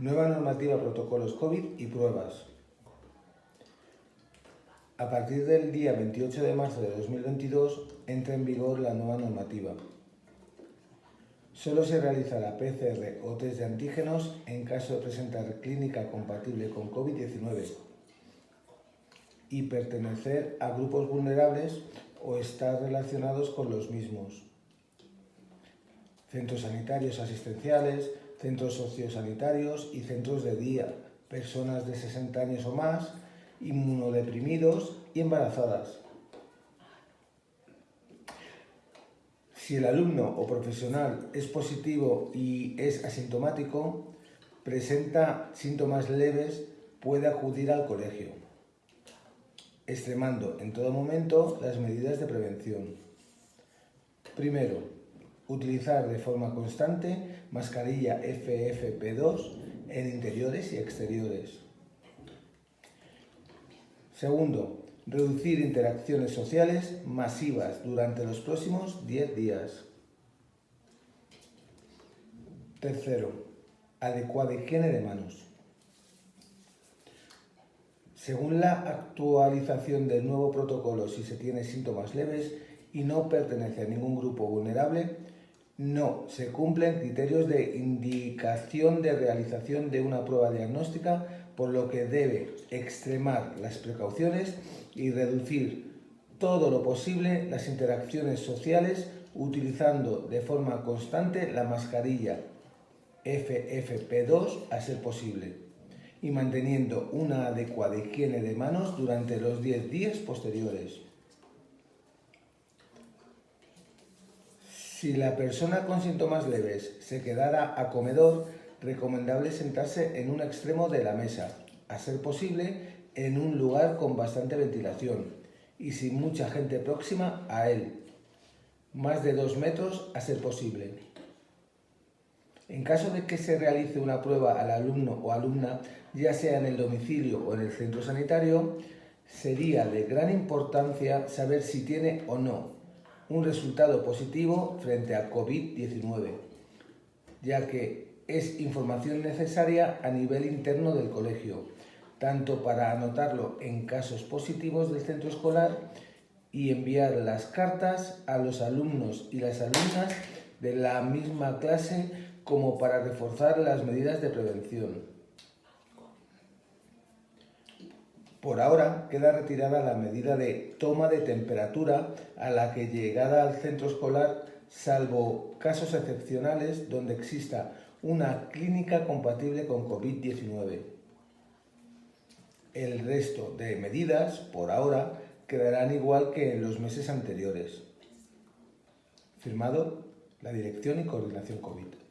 Nueva normativa, protocolos COVID y pruebas. A partir del día 28 de marzo de 2022 entra en vigor la nueva normativa. Solo se realizará PCR o test de antígenos en caso de presentar clínica compatible con COVID-19 y pertenecer a grupos vulnerables o estar relacionados con los mismos. Centros sanitarios asistenciales, centros sociosanitarios y centros de día, personas de 60 años o más, inmunodeprimidos y embarazadas. Si el alumno o profesional es positivo y es asintomático, presenta síntomas leves, puede acudir al colegio, extremando en todo momento las medidas de prevención. Primero, utilizar de forma constante mascarilla FFP2 en interiores y exteriores. Segundo, reducir interacciones sociales masivas durante los próximos 10 días. Tercero, adecuada higiene de manos. Según la actualización del nuevo protocolo, si se tiene síntomas leves y no pertenece a ningún grupo vulnerable, no se cumplen criterios de indicación de realización de una prueba diagnóstica, por lo que debe extremar las precauciones y reducir todo lo posible las interacciones sociales utilizando de forma constante la mascarilla FFP2 a ser posible y manteniendo una adecuada higiene de manos durante los 10 días posteriores. Si la persona con síntomas leves se quedara a comedor, recomendable sentarse en un extremo de la mesa, a ser posible en un lugar con bastante ventilación y sin mucha gente próxima a él, más de dos metros a ser posible. En caso de que se realice una prueba al alumno o alumna, ya sea en el domicilio o en el centro sanitario, sería de gran importancia saber si tiene o no un resultado positivo frente a COVID-19, ya que es información necesaria a nivel interno del colegio, tanto para anotarlo en casos positivos del centro escolar y enviar las cartas a los alumnos y las alumnas de la misma clase como para reforzar las medidas de prevención. Por ahora queda retirada la medida de toma de temperatura a la que llegada al centro escolar, salvo casos excepcionales donde exista una clínica compatible con COVID-19. El resto de medidas, por ahora, quedarán igual que en los meses anteriores. Firmado la Dirección y Coordinación COVID.